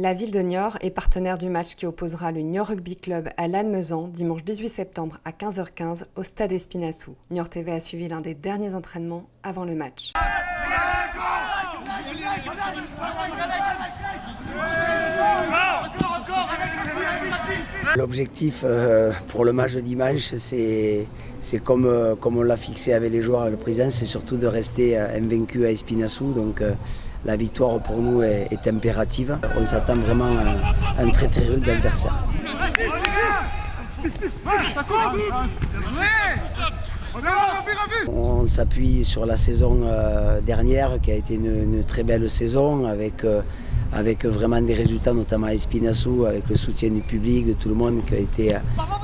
La ville de Niort est partenaire du match qui opposera le Niort Rugby Club à Lannemezan dimanche 18 septembre à 15h15 au stade Espinassou. Niort TV a suivi l'un des derniers entraînements avant le match. L'objectif euh, pour le match de dimanche, c'est comme, euh, comme on l'a fixé avec les joueurs et le président, c'est surtout de rester euh, invaincu à Espinassou. Donc la victoire pour nous est, impérative. On s'attend vraiment à un très très rude adversaire. On s'appuie sur la saison dernière qui a été une, très belle saison avec avec vraiment des résultats, notamment à Espinassou, avec le soutien du public, de tout le monde, qui a été,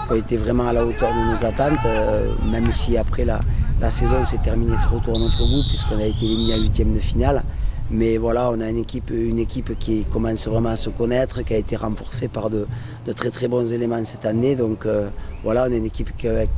qui a été vraiment à la hauteur de nos attentes, euh, même si après la, la saison s'est terminée trop tôt à notre goût, puisqu'on a été éliminé à huitième de finale. Mais voilà, on a une équipe, qui commence vraiment à se connaître, qui a été renforcée par de, très très bons éléments cette année. Donc euh, voilà, on est une équipe qui, est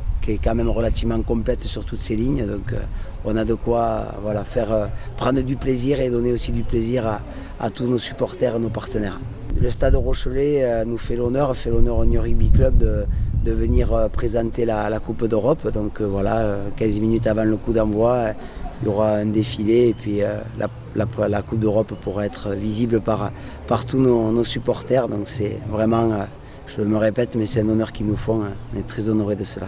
quand même relativement complète sur toutes ces lignes. Donc euh, on a de quoi voilà, faire, prendre du plaisir et donner aussi du plaisir à, tous nos supporters et nos partenaires. Le stade Rochelet euh, nous fait l'honneur, fait l'honneur au New Rugby Club de, venir euh, présenter la, Coupe d'Europe. Donc euh, voilà, 15 minutes avant le coup d'envoi, il y aura un défilé et puis la, la, Coupe d'Europe pourra être visible par, tous nos, nos supporters. Donc c'est vraiment, je me répète, mais c'est un honneur qu'ils nous font. On est très honorés de cela.